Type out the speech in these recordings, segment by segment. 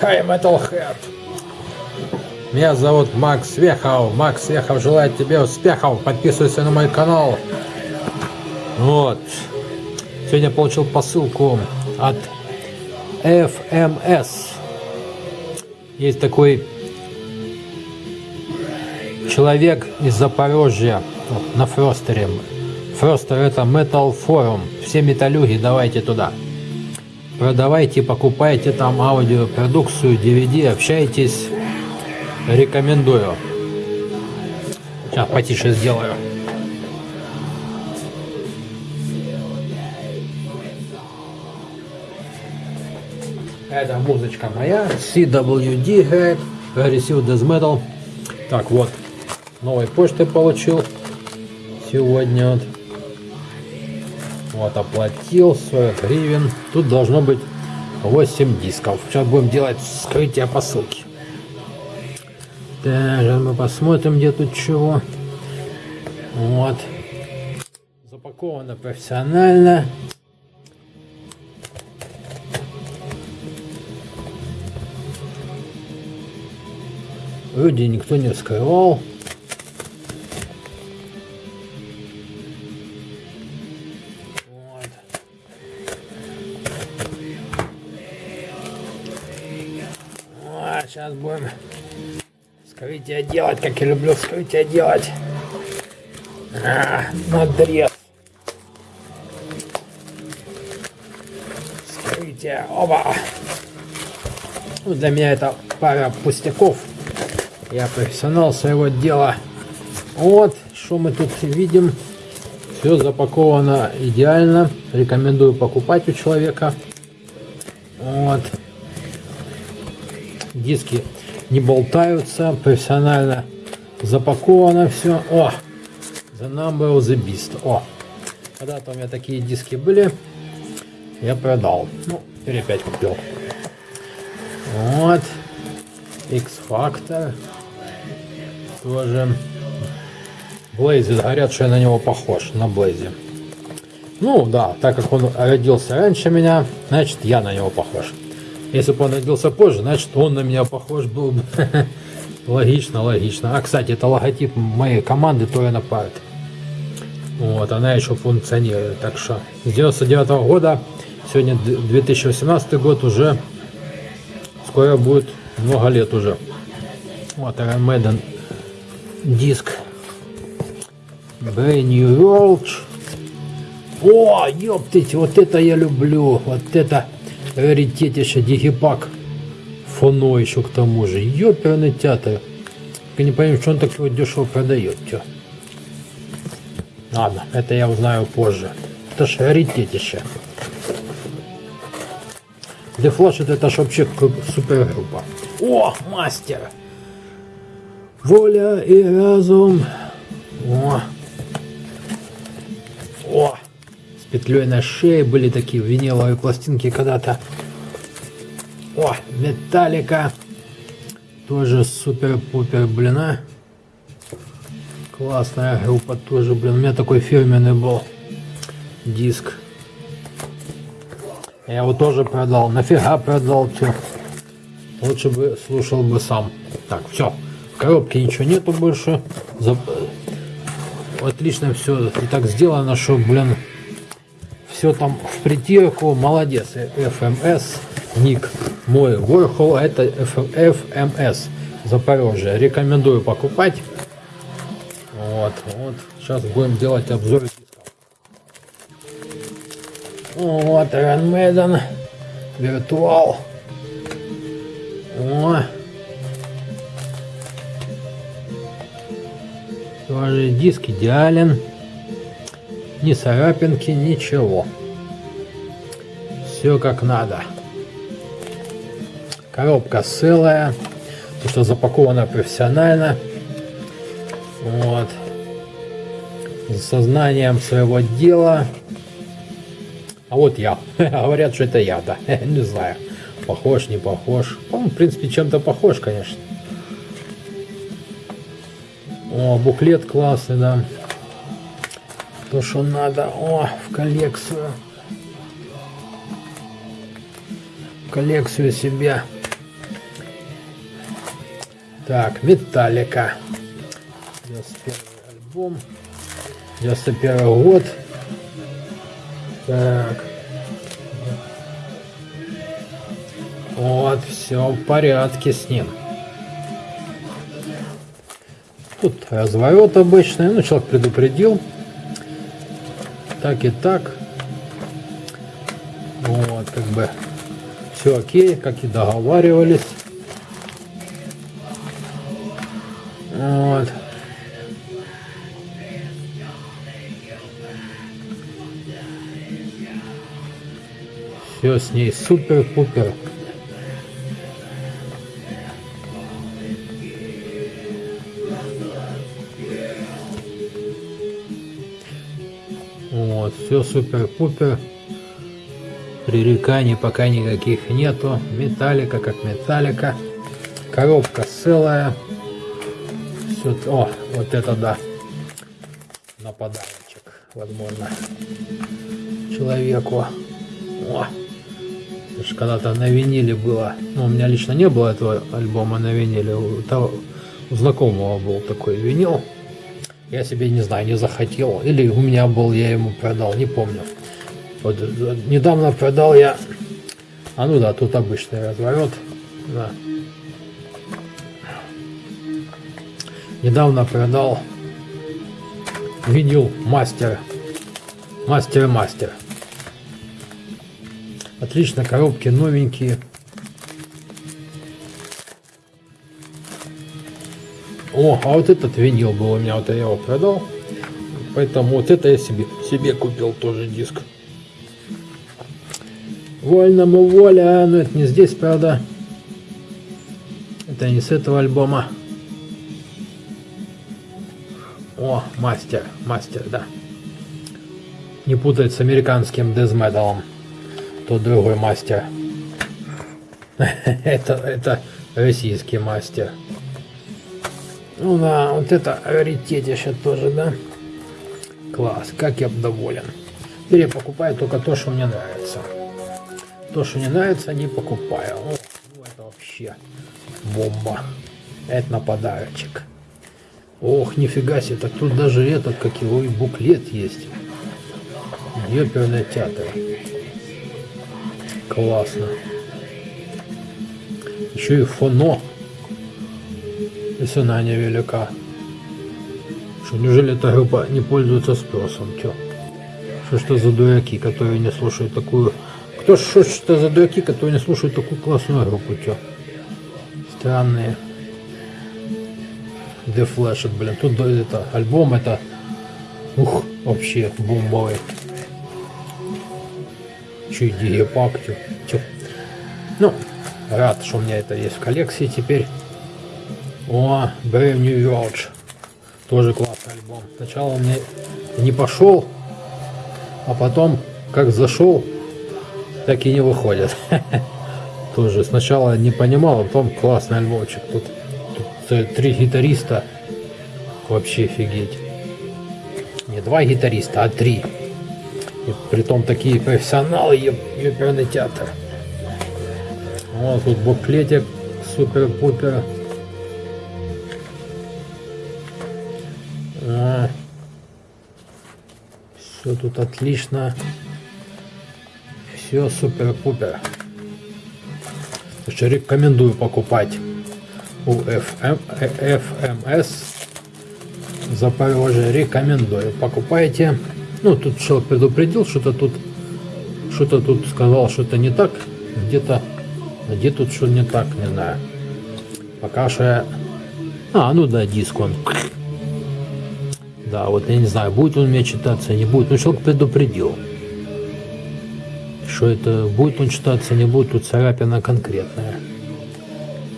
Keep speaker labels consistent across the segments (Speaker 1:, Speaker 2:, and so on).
Speaker 1: Хай, Metalhead! Меня зовут Макс Вехов. Макс Вехов желает тебе успехов. Подписывайся на мой канал. Вот. Сегодня получил посылку от FMS. Есть такой человек из Запорожья на Фростере. Фростер это Metal Forum. Все металюги давайте туда. Продавайте, покупайте там аудиопродукцию, DVD, общайтесь. Рекомендую. Сейчас потише сделаю. Это музычка моя. CWD играет. Aggressive Death Metal. Так, вот. Новой почты получил. Сегодня вот. Вот, оплатил 40 гривен. Тут должно быть 8 дисков. Сейчас будем делать скрытие посылки. Так, мы посмотрим, где тут чего. Вот. Запаковано профессионально. Вроде никто не вскрывал. Будем скрытие делать, как я люблю скрытие делать. А, надрез. Скрытие. Оба. Ну, для меня это пара пустяков. Я профессионал своего дела. Вот, что мы тут видим. Все запаковано идеально. Рекомендую покупать у человека. Вот. Диски не болтаются. Профессионально запаковано все. О! The Number of the Beast. О! Когда-то у меня такие диски были. Я продал. Ну, теперь опять купил. Вот. X-Factor тоже. Блейзи, говорят, что я на него похож, на Блейзи. Ну да, так как он родился раньше меня, значит я на него похож. Если бы он родился позже, значит он на меня похож был бы. логично, логично. А, кстати, это логотип моей команды Торена Парт. Вот, она еще функционирует. Так что с 99 -го года, сегодня 2018 год уже, скоро будет много лет уже. Вот Iron Maiden диск Brand New World. О, ёптыть, вот это я люблю. Вот это раритетище дигипак. Фоно еще к тому же. Ёперный театр. Я не понимаю, что он так его дешево продает. Тё. Ладно, это я узнаю позже. Это ж раритетище. The Flash это ж вообще супергруппа. О, мастер! Воля и разум. О! Петлей на шее были такие виниловые пластинки когда-то. О! Металлика. Тоже супер-пупер, блин, а. Классная группа тоже, блин. У меня такой фирменный был диск. Я его тоже продал. Нафига продал, все. Лучше бы слушал бы сам. Так, все. В коробке ничего нету больше. Зап... Отлично все и так сделано, что, блин, все там в притирку. Молодец. FMS, ник мой Warhol, это FMS Запорожье. Рекомендую покупать. Вот, вот. Сейчас будем делать обзор Вот, Iron Maiden, Virtual. О, Тоже диск идеален. Ни царапинки, ничего. Все как надо. Коробка целая. То, что запаковано профессионально. Вот. С сознанием своего дела. А вот я. Говорят, что это я, да. Не знаю. Похож, не похож. Он, в принципе, чем-то похож, конечно. О, буклет классный, да. То, что надо. О, в коллекцию. В коллекцию себе. Так, Металлика. 91 альбом. 91 год. Так. Вот, все в порядке с ним. Тут разворот обычный. Ну, человек предупредил. Так и так. Вот, как бы все окей, как и договаривались. Вот. Все с ней супер-пупер. Все супер-пупер. Пререканий пока никаких нету. Металлика как металлика. Коробка целая. Все, о, вот это да. На подарочек, возможно, человеку. О, когда-то на виниле было. Ну, у меня лично не было этого альбома на виниле. У, того, у знакомого был такой винил. Я себе, не знаю, не захотел. Или у меня был, я ему продал, не помню. Вот недавно продал я... А ну да, тут обычный разворот. Да. Недавно продал винил мастер. Мастер-мастер. Отлично, коробки новенькие. О, а вот этот винил был у меня, вот я его продал. Поэтому вот это я себе, себе купил тоже диск. Вольному воля, но это не здесь, правда. Это не с этого альбома. О, мастер, мастер, да. Не путать с американским дезметалом. Тот другой мастер. это, это российский мастер. Ну да, вот это раритетище тоже, да? Класс, как я доволен. Теперь я покупаю только то, что мне нравится. То, что не нравится, не покупаю. О, ну это вообще бомба. Это на подарочек. Ох, нифига себе, так тут даже этот, как его, и буклет есть. Ёперный театр. Классно. Еще и фоно. И цена невелика. Что, неужели эта группа не пользуется спросом? Чё? Что что за дураки, которые не слушают такую кто что, что за дураки, которые не слушают такую классную группу, чё? Странные. The Flash, блин. Тут это, альбом это, ух, вообще бомбовый. Че, Дигипак, чё, чё. Ну, рад, что у меня это есть в коллекции теперь. О, Brave New World. Тоже классный альбом. Сначала он мне не пошел, а потом, как зашел, так и не выходят. Тоже сначала не понимал, а потом классный альбомчик. Тут, тут три гитариста. Вообще офигеть. Не два гитариста, а три. И притом такие профессионалы, ёперный театр. Вот тут буклетик супер-пупер. Все тут отлично. Все супер-пупер. Рекомендую покупать у FM, FMS Запорожье. Рекомендую. Покупайте. Ну, тут человек предупредил, что-то тут что-то тут сказал, что-то не так. Где-то где тут что не так, не знаю. Пока что. А, ну да, диск он. Да, вот я не знаю, будет он у меня читаться, не будет. Ну, человек предупредил. Что это, будет он читаться, не будет, тут царапина конкретная.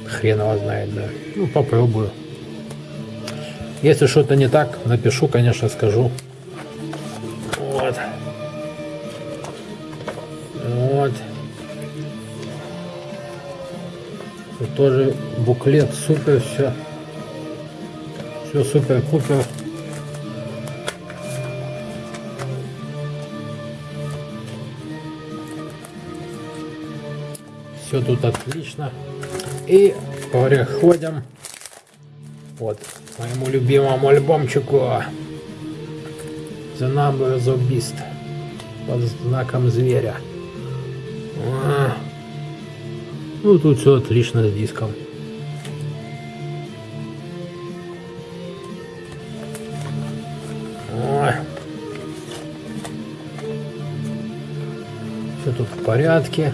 Speaker 1: Хрен его знает, да. Ну, попробую. Если что-то не так, напишу, конечно, скажу. Вот. Вот. Тут тоже буклет, супер все. Все супер-пупер. Все тут отлично. И переходим Вот, моему любимому альбомчику The Number of Beast под знаком зверя. А. Ну, тут все отлично с диском. Все тут в порядке.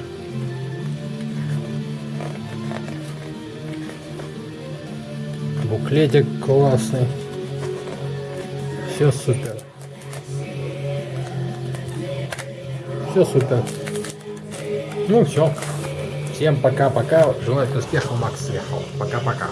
Speaker 1: Буклетик классный. Все супер. Все супер. Ну все. Всем пока-пока. Желаю успехов, Макс Свехов. Пока-пока.